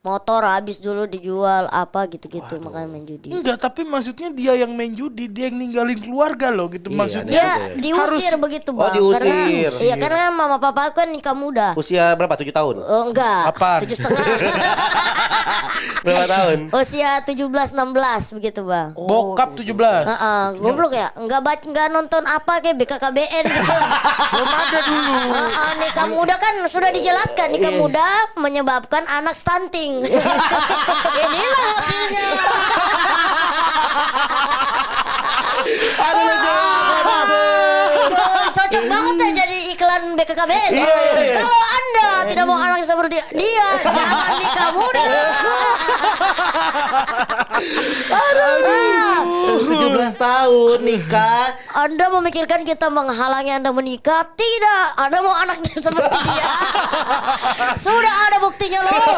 motor habis dulu dijual apa gitu-gitu makanya main judi. Enggak, tapi maksudnya dia yang main judi, dia yang ninggalin keluarga loh gitu. Iya, maksudnya Dia diusir Harus- begitu Oh, bang. diusir. Karena, iya karena mama papa kan nikah muda. Usia berapa? Tujuh tahun. Oh, enggak. Tujuh setengah. berapa tahun? Usia 17 16 begitu bang. bokap 17. Heeh, goblok ya. Enggak baca enggak nonton apa kayak BKKBN gitu. Belum ada dulu. Heeh, nikah muda kan sudah dijelaskan nikah muda menyebabkan anak stunting. Inilah hasilnya. Co- Cocok banget ya jadi iklan BKKBN. Iya, iya, iya. Kalau Anda tidak mau anak seperti dia, jangan nikah muda. Tujuh belas tahun nikah. Anda memikirkan kita menghalangi Anda menikah? Tidak. Anda mau anak seperti dia. Sudah ada buktinya loh.